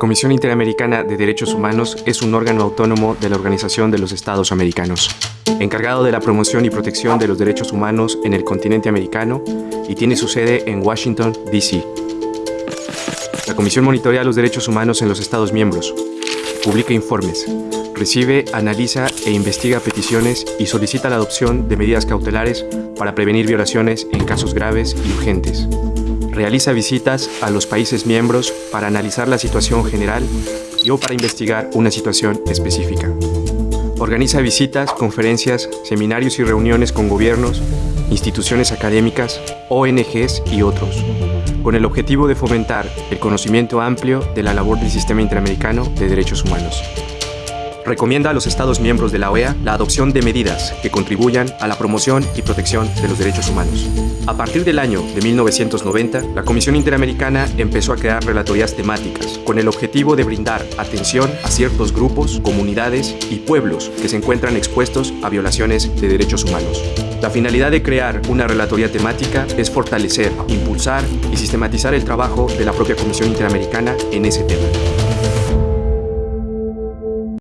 Comisión Interamericana de Derechos Humanos es un órgano autónomo de la Organización de los Estados Americanos, encargado de la promoción y protección de los derechos humanos en el continente americano y tiene su sede en Washington, D.C. La Comisión monitorea los derechos humanos en los Estados miembros, publica informes, recibe, analiza e investiga peticiones y solicita la adopción de medidas cautelares para prevenir violaciones en casos graves y urgentes realiza visitas a los países miembros para analizar la situación general y o para investigar una situación específica. Organiza visitas, conferencias, seminarios y reuniones con gobiernos, instituciones académicas, ONGs y otros, con el objetivo de fomentar el conocimiento amplio de la labor del Sistema Interamericano de Derechos Humanos recomienda a los Estados miembros de la OEA la adopción de medidas que contribuyan a la promoción y protección de los derechos humanos. A partir del año de 1990, la Comisión Interamericana empezó a crear relatorías temáticas con el objetivo de brindar atención a ciertos grupos, comunidades y pueblos que se encuentran expuestos a violaciones de derechos humanos. La finalidad de crear una relatoría temática es fortalecer, impulsar y sistematizar el trabajo de la propia Comisión Interamericana en ese tema.